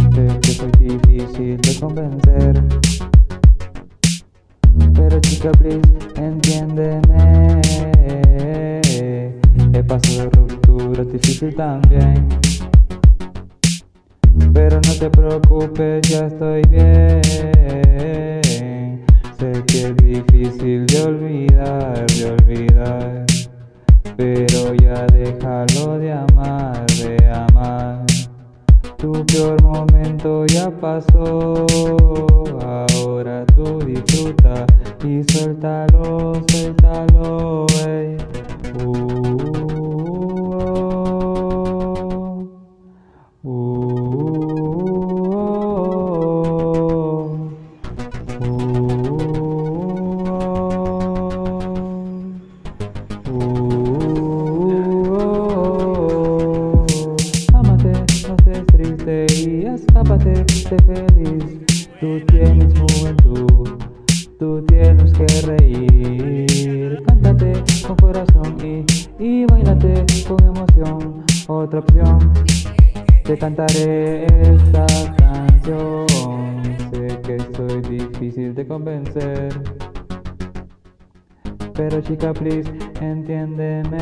Sé que soy difícil de convencer. Pero chica please, entiéndeme. He pasado de ruptura difícil también. Pero no te preocupes, ya estoy bien pasó Ahora tú disfruta y suéltalo, y escápate, sé feliz. Tú tienes juventud, tú tienes que reír. Cántate con corazón y, y bailate con emoción. Otra opción, te cantaré esta canción. Sé que soy difícil de convencer. Pero chica, please, entiéndeme.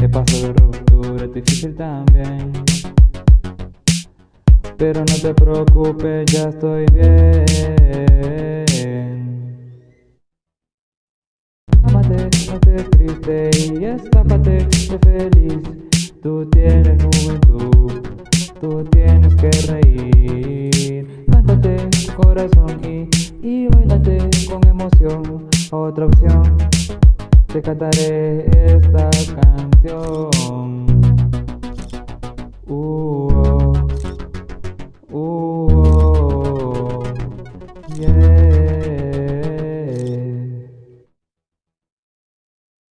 He pasado de ruptura, es difícil también. Pero no te preocupes, ya estoy bien. Ámate, no estés triste y escápate, sé feliz. Tú tienes juventud, tú tienes que reír. Cántate corazón y, y bailate con emoción. Otra opción, te cantaré esta canción.